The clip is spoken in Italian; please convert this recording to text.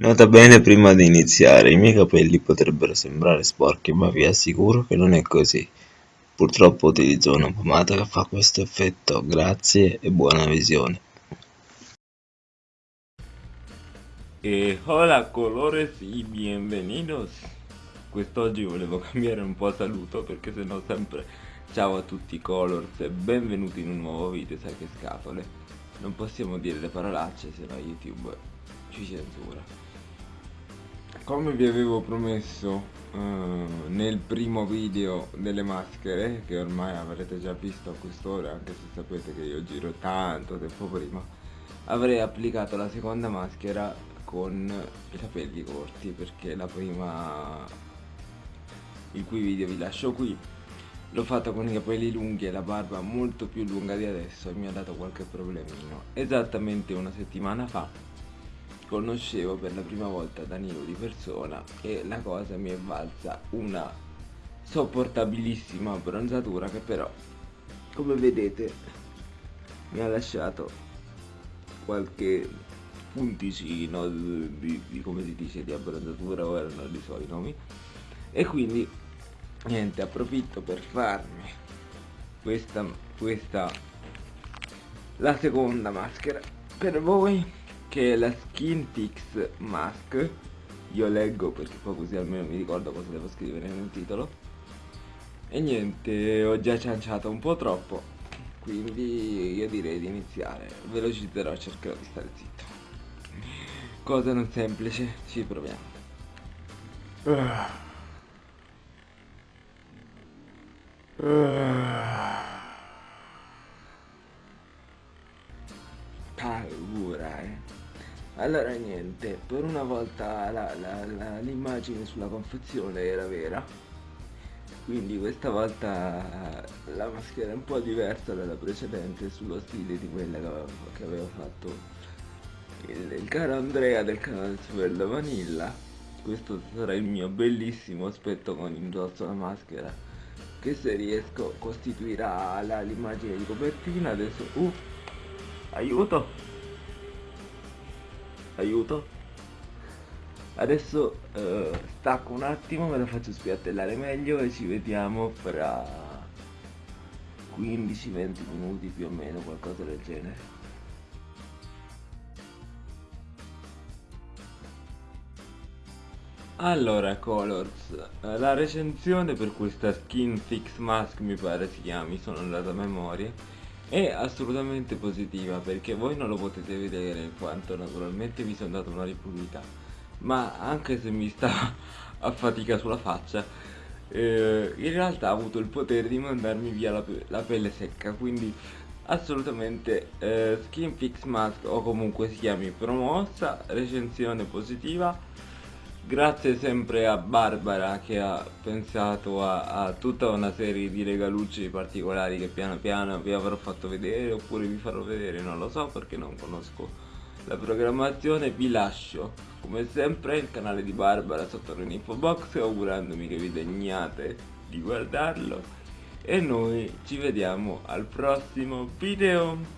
Nota bene prima di iniziare, i miei capelli potrebbero sembrare sporchi ma vi assicuro che non è così. Purtroppo utilizzo una pomata che fa questo effetto, grazie e buona visione. E hola colores y bienvenidos Quest'oggi volevo cambiare un po' saluto perché sennò sempre Ciao a tutti colors e benvenuti in un nuovo video, sai che scatole Non possiamo dire le parolacce se no YouTube ci censura come vi avevo promesso uh, nel primo video delle maschere che ormai avrete già visto a quest'ora anche se sapete che io giro tanto tempo prima avrei applicato la seconda maschera con i capelli corti perché la prima il cui video vi lascio qui l'ho fatto con i capelli lunghi e la barba molto più lunga di adesso e mi ha dato qualche problemino. Esattamente una settimana fa conoscevo per la prima volta Danilo di persona e la cosa mi è valsa una sopportabilissima bronzatura che però come vedete mi ha lasciato qualche punticino di, di, di come si dice di abbronzatura ora non li so i nomi. E quindi niente approfitto per farmi questa questa la seconda maschera per voi che è la Skin Fix Mask. Io leggo perché poi così almeno mi ricordo cosa devo scrivere nel titolo. E niente ho già cianciato un po' troppo quindi io direi di iniziare. Velocizzerò cercherò di stare zitto. Cosa non semplice ci proviamo. Uh. Uh. Allora niente per una volta l'immagine sulla confezione era vera. Quindi questa volta la maschera è un po' diversa dalla precedente sullo stile di quella che aveva fatto il, il caro Andrea del canale Super Vanilla. Questo sarà il mio bellissimo aspetto con indosso la maschera che se riesco costituirà l'immagine di copertina. Adesso uh aiuto aiuto. Adesso uh, stacco un attimo me la faccio spiattellare meglio e ci vediamo fra 15-20 minuti più o meno qualcosa del genere. Allora Colors, la recensione per questa skin fix mask mi pare si chiami, sono andato a memoria è assolutamente positiva perché voi non lo potete vedere in quanto naturalmente mi sono dato una ripulita ma anche se mi sta a fatica sulla faccia eh, in realtà ha avuto il potere di mandarmi via la, la pelle secca quindi assolutamente eh, skin fix mask o comunque si chiami promossa recensione positiva Grazie sempre a Barbara che ha pensato a, a, tutta una serie di regalucci particolari che piano piano vi avrò fatto vedere oppure vi farò vedere, non lo so perché non conosco la programmazione. Vi lascio come sempre il canale di Barbara sotto l'info box augurandomi che vi degnate di guardarlo e noi ci vediamo al prossimo video.